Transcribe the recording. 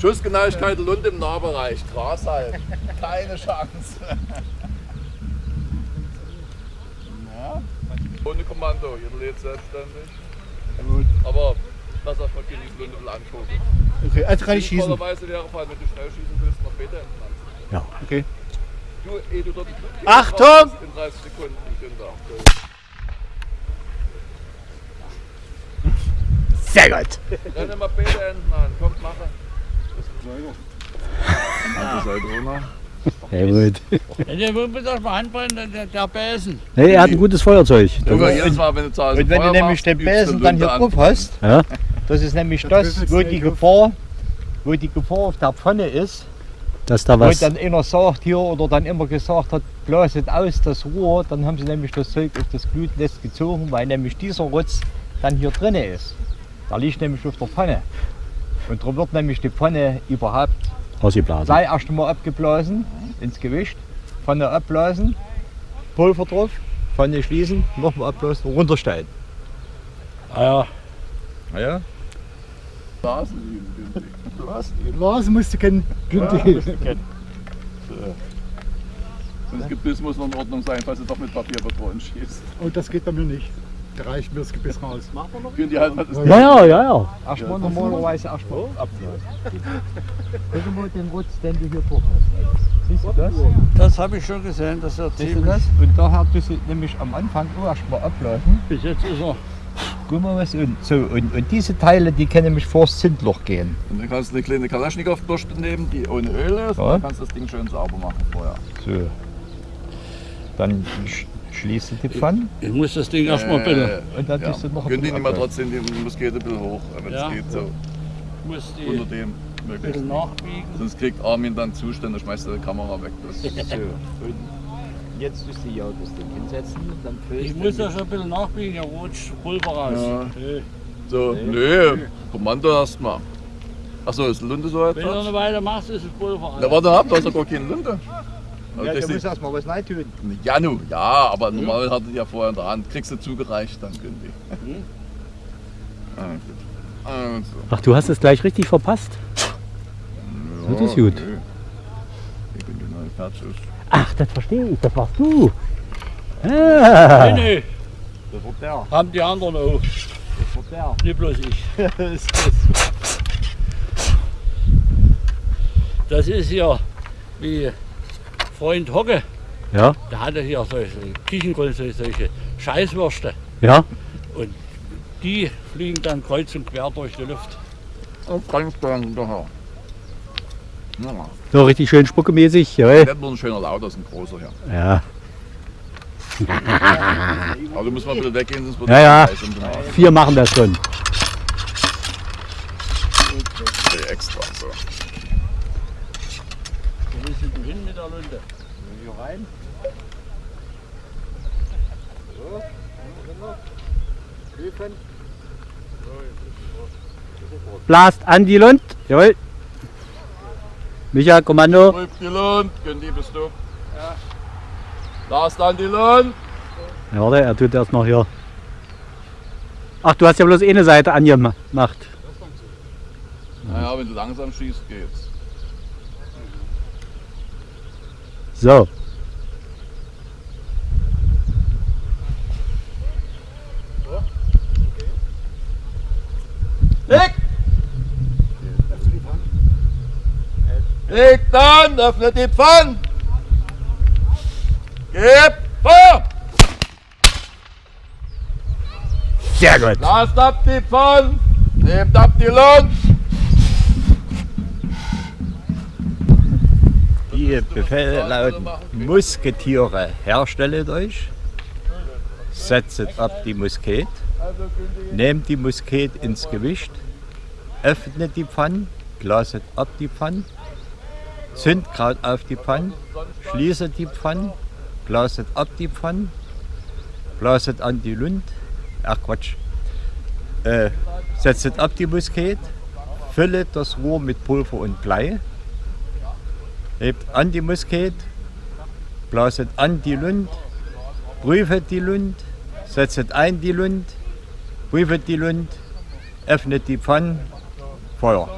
Schussgenauigkeit Lund im Nahbereich. Gras halt. Keine Chance. Ja. Ohne Kommando, jeder lebt selbstständig. Gut. Aber lass erstmal die Lunde mal angucken. Okay, also kann ich schießen. Sinnvollerweise wäre allem, wenn du schnell schießen willst, noch Meter entfernt. Ja. Okay. Du, eh du dort Achtung! In 30 Sekunden, Günther. Sehr gut. Renne mal Meter enden an. Kommt, mache. Das halt runter. Sehr gut. Der muss doch mal anbrennen, der, der Besen. Nee, er hat ein gutes Feuerzeug. Jedes Mal, wenn du zu Hause Und wenn du nämlich den Besen dann hier drauf hast, Ja? das ist nämlich das, wo die Gefahr, wo die Gefahr auf der Pfanne ist, Dass da wo was. dann einer sagt hier oder dann immer gesagt hat, blaset aus das Rohr, dann haben sie nämlich das Zeug auf das Glutnest gezogen, weil nämlich dieser Rotz dann hier drinne ist. Der liegt nämlich auf der Pfanne. Und darum wird nämlich die Pfanne überhaupt Ausgeblasen. sei erst einmal abgeblasen ins Gewicht, Pfanne abblasen, Pulver drauf, Pfanne schließen, nochmal abblasen, runterstellen. Ah ja, Ah ja? Blasen üben, günstig. Was? Lars musste kennen. Günther. Und das Gebiss muss noch in Ordnung sein, falls du doch mit Papierpatronen schießt. Und das geht bei mir nicht. Da reicht mir das Gebiss raus. Können die halt was ist Ja, ja, ja, ja. Erstmal normalerweise erstmal abblasen. Guck mal den Rutz, den du hier drauf hast. Siehst du das? das habe ich schon gesehen, dass er Siehst du ziemlich. das? Und daher tust du nämlich am Anfang auch erstmal abblasen. Bis jetzt ist er. Guck mal was und so. Und, und diese Teile, die können nämlich vors Zündloch gehen. Und dann kannst du eine kleine Kalaschnikow-Bürste nehmen, die ohne Öl ist. Ja. Und dann kannst du das Ding schön sauber machen vorher. So. Dann sch schließt du die Pfanne Ich muss das Ding erstmal bitte. und dann Ja. tust du noch die bisschen nicht mal trotzdem die Muskete ein bisschen hoch, wenn es Ja. geht, so Ich muss die unter dem möglichst. bisschen nachbiegen. Sonst kriegt Armin dann Zustände, schmeißt er die Kamera weg. Das So. Und jetzt tust du ja das Ding hinsetzen. Dann füllst Ich muss das schon ein bisschen nachbiegen, der rutscht Pulver raus. Ja. Nee. so, nö, Kommando erstmal. Achso, ist die Lunte so Wenn du etwas? eine Weile machst, ist das Pulver Na raus. warte ab, du hast ja gar keine Lunte. Ja, das da muss ist- erstmal was rein tun. ja, nu, ja, aber normal hat er die ja vorher in der Hand. Kriegst du zugereicht, dann können die. Hm? Ah. Also. Ach, du hast es gleich richtig verpasst. Das ist gut. nö. Ich bin genau fertig. Ach, das verstehe ich. Das warst du. Ah. Nee, nee, Das wird der. haben die anderen auch. Das wird der. Nicht bloß ich. Das ist hier wie Freund Hocke. Ja, Der hatte hier solche Küchengrund, solche, solche Scheißwürste. ja. Und die fliegen dann kreuz und quer durch die Luft. Oh, ganz dann daher. Ja, So richtig schön spuckemäßig. Jawohl. nicht nur ein schöner Laut, das ist ein großer hier. Ja. Aber du musst mal ein bisschen weggehen, sonst wird Ja, ja. Vier machen das schon. Okay, extra. So. Wo willst du denn hin mit der Lunte? Hier rein. So. Prüfen. Blast an die Lund. Jawohl. Micha, Kommando. Prüf die Lund. Gündi, bist du? Ja. Lars dann die Lund. Ja, warte, er tut erst noch hier. Ach, du hast ja bloß eine Seite angemacht. Naja, wenn du langsam schießt, geht's. So. Leg dann, öffne die Pfanne! Gib Feuer! Sehr gut. Lasst ab die Pfanne! Nehmt ab die Lund! Die Befehle lauten Musketiere herstellet euch, setzet ab die Musket, nehmt die Musket ins Gewicht, öffnet die Pfanne, blaset ab die Pfanne, Zündkraut auf die Pfanne, schließet die Pfanne, blaset ab die Pfanne, blaset an die Lund, ach Quatsch, äh, setzet ab die Musket, füllet das Rohr mit Pulver und Blei, hebt an die Musket, blaset an die Lund, prüfet die Lund, setzet ein die Lund, prüfet die Lund, öffnet die Pfanne, Feuer.